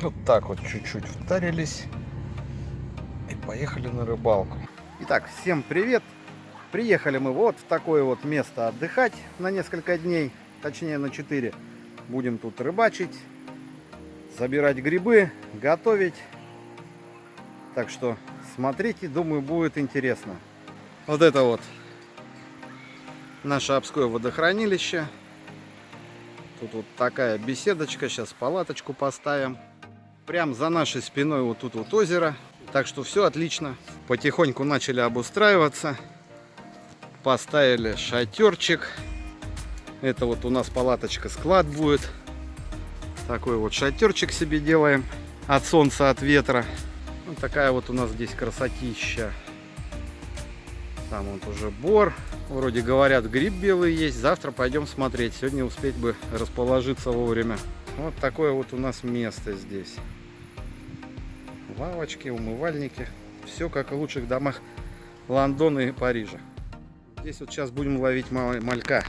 Вот так вот чуть-чуть втарились и поехали на рыбалку. Итак, всем привет! Приехали мы вот в такое вот место отдыхать на несколько дней, точнее на 4. Будем тут рыбачить, забирать грибы, готовить. Так что смотрите, думаю, будет интересно. Вот это вот наше Обское водохранилище. Тут вот такая беседочка, сейчас палаточку поставим. Прям за нашей спиной вот тут вот озеро. Так что все отлично. Потихоньку начали обустраиваться. Поставили шатерчик. Это вот у нас палаточка склад будет. Такой вот шатерчик себе делаем. От солнца, от ветра. Вот такая вот у нас здесь красотища. Там вот уже бор. Вроде говорят, гриб белый есть. Завтра пойдем смотреть. Сегодня успеть бы расположиться вовремя. Вот такое вот у нас место здесь лавочки, умывальники. Все как в лучших домах Лондона и Парижа. Здесь вот сейчас будем ловить малька.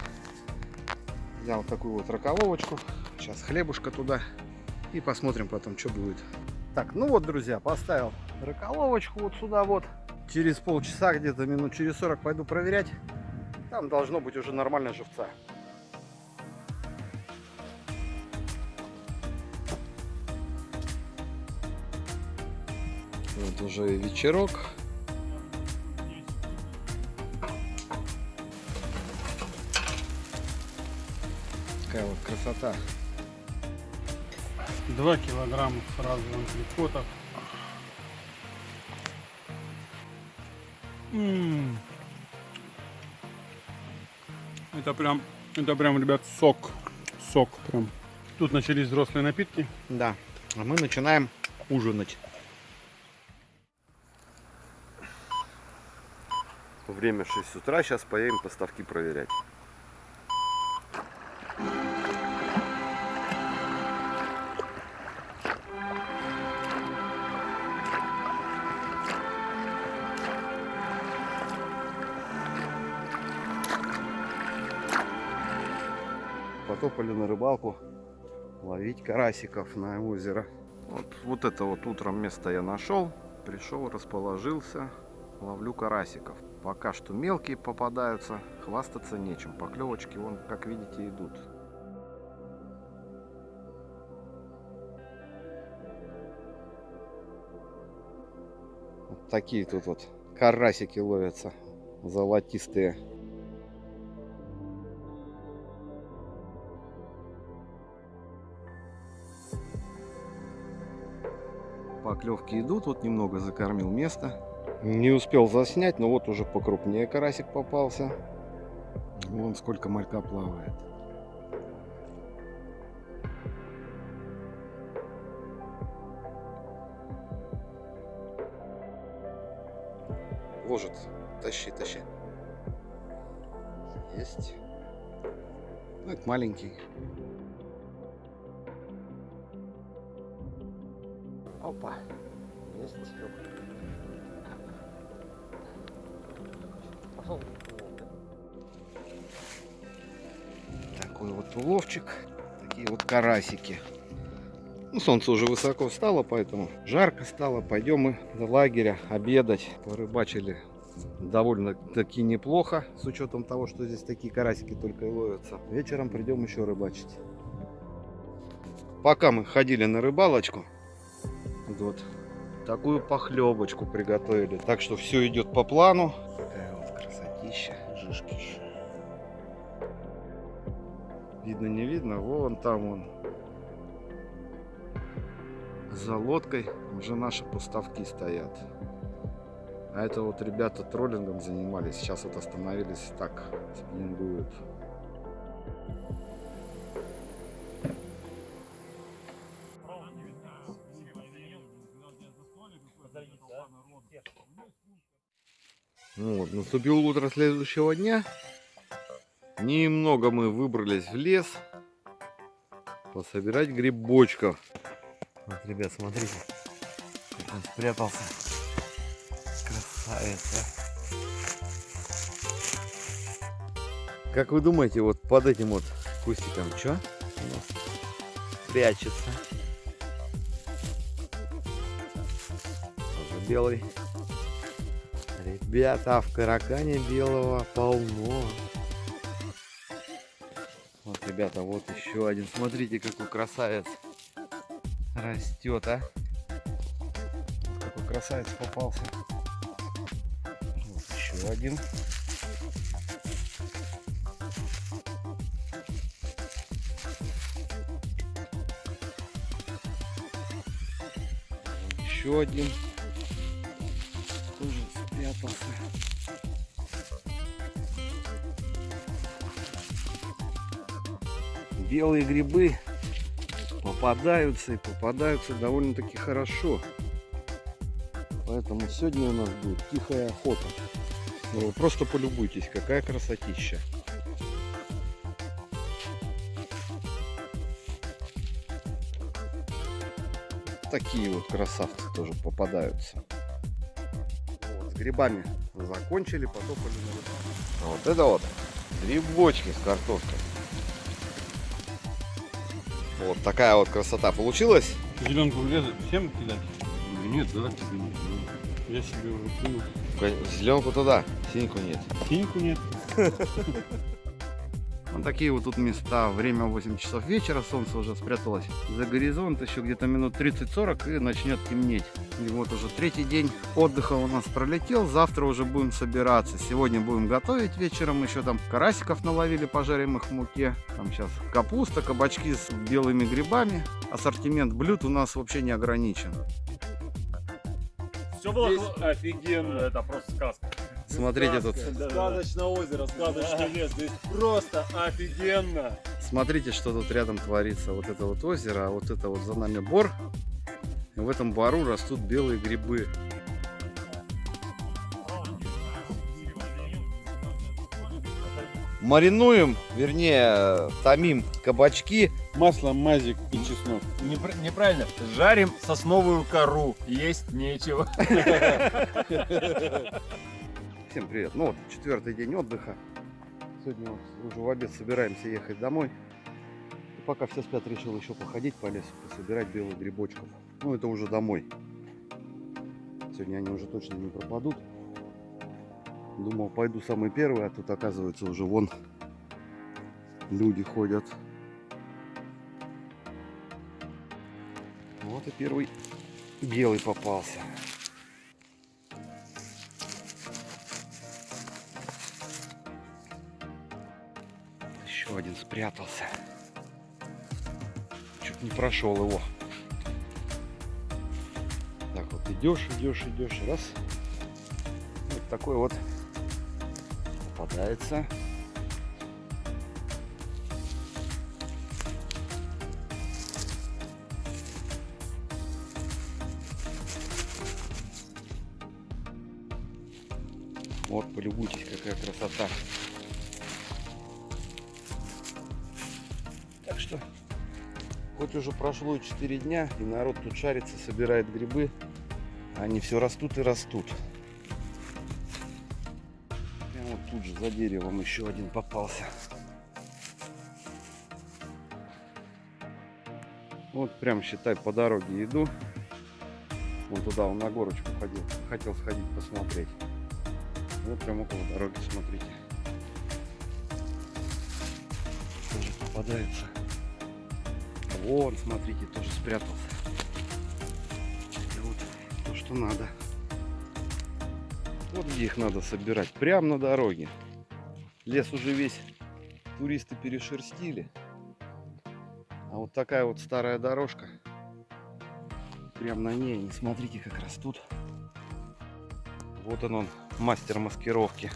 Взял такую вот раковочку. Сейчас хлебушка туда. И посмотрим потом, что будет. Так, ну вот, друзья, поставил раколовочку вот сюда вот. Через полчаса, где-то минут через 40 пойду проверять. Там должно быть уже нормальная живца. Вот уже вечерок. Такая вот красота. Два килограмма сразу антрикотов. М -м -м. Это прям, это прям, ребят, сок. Сок прям. Тут начались взрослые напитки. Да. А мы начинаем ужинать. Время 6 утра, сейчас поедем поставки проверять. Потопали на рыбалку ловить карасиков на озеро. Вот, вот это вот утром место я нашел, пришел, расположился, ловлю карасиков. Пока что мелкие попадаются, хвастаться нечем. Поклевочки, вон, как видите, идут. Вот такие тут вот карасики ловятся, золотистые. Поклевки идут, вот немного закормил место. Не успел заснять, но вот уже покрупнее карасик попался. Вон сколько малька плавает. Ложит. Тащи, тащи. Есть. Ну, это маленький. Опа. Есть. Такой вот уловчик. Такие вот карасики. Ну, солнце уже высоко встало, поэтому жарко стало. Пойдем мы до лагеря обедать. Порыбачили довольно-таки неплохо, с учетом того, что здесь такие карасики только и ловятся. Вечером придем еще рыбачить. Пока мы ходили на рыбалочку, вот такую похлебочку приготовили. Так что все идет по плану. Такая вот красотища, жишки. Видно, не видно, вон там он. За лодкой уже наши поставки стоят. А это вот ребята троллингом занимались. Сейчас вот остановились так, спиннингуют. Вот, наступило утро следующего дня. Немного мы выбрались в лес пособирать грибочков. Вот, ребят, смотрите, как он спрятался. Красавец, а. Как вы думаете, вот под этим вот кустиком, что у нас прячется? белый. Ребята, а в каракане белого полно. Вот, ребята, вот еще один. Смотрите, какой красавец растет, а. Вот какой красавец попался. Вот еще один. Еще один. Тоже спрятался. Белые грибы попадаются и попадаются довольно-таки хорошо. Поэтому сегодня у нас будет тихая охота. Ну, вы просто полюбуйтесь, какая красотища. Такие вот красавцы тоже попадаются. Грибами закончили, потопали на рыбалку. А Вот это вот грибочки с картошкой. Вот такая вот красота получилась. Зеленку влезет, всем кидать? Нет, да, тебе нет. Я себе уже кинул. Зеленку туда, синьку нет. Синьку нет. Вот такие вот тут места. Время 8 часов вечера, солнце уже спряталось за горизонт. Еще где-то минут 30-40 и начнет темнеть. И вот уже третий день отдыха у нас пролетел. Завтра уже будем собираться. Сегодня будем готовить вечером. Еще там карасиков наловили, пожарим их в муке. Там сейчас капуста, кабачки с белыми грибами. Ассортимент блюд у нас вообще не ограничен. Все было Здесь офигенно. Это просто сказка. Смотрите тут. Сказочное озеро, сказочный лес. Здесь просто офигенно. Смотрите, что тут рядом творится. Вот это вот озеро, а вот это вот за нами бор. И в этом бору растут белые грибы. Маринуем, вернее, томим кабачки. Масло, мазик и чеснок. Непр- неправильно. Жарим сосновую кору. Есть нечего. Всем привет. Ну вот, четвертый день отдыха. Сегодня уже в обед собираемся ехать домой. И пока все спят, решил еще походить по лесу, пособирать белых грибочков. Ну, это уже домой. Сегодня они уже точно не пропадут. Думал, пойду самый первый, а тут оказывается уже вон люди ходят. Вот и первый белый попался. Еще один спрятался. Чуть не прошел его. Так вот идешь, идешь, идешь, раз. Вот такой вот попадается. Вот, полюбуйтесь, какая красота. Хоть уже прошло 4 дня, и народ тут шарится, собирает грибы, они все растут и растут. Прямо вот тут же за деревом еще один попался. Вот прям считай по дороге иду. Вон туда, он на горочку ходил. Хотел сходить посмотреть. Вот прям около дороги, смотрите. Тоже попадается. Вон, смотрите, тоже спрятался. Вот то, что надо. Вот где их надо собирать. Прямо на дороге. Лес уже весь туристы перешерстили. А вот такая вот старая дорожка. Прям на ней, не смотрите, как растут. Вот он, он, мастер маскировки.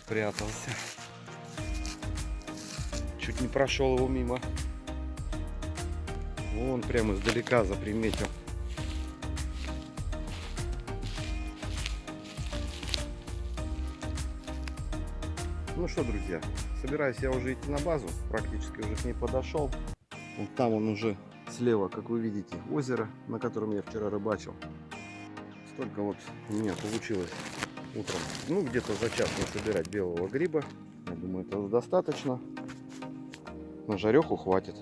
Спрятался. Чуть не прошел его мимо. Вон прямо издалека заприметил. Ну что, друзья, собираюсь я уже идти на базу. Практически уже к ней подошел. Вот там он уже слева, как вы видите, озеро, на котором я вчера рыбачил. Столько вот у меня получилось утром. Ну, где-то за час собирать белого гриба. Я думаю, этого достаточно. На жареху хватит.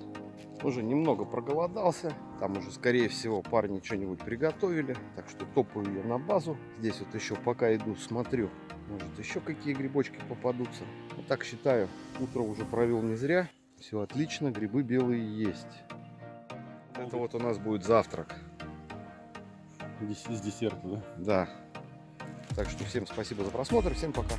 Уже немного проголодался. Там уже, скорее всего, парни что-нибудь приготовили. Так что топаю я на базу. Здесь вот еще пока иду, смотрю. Может, еще какие грибочки попадутся. Вот так считаю, утро уже провел не зря. Все отлично, грибы белые есть. Это вот у нас будет завтрак. С десерта, да? Да. Так что всем спасибо за просмотр. Всем пока.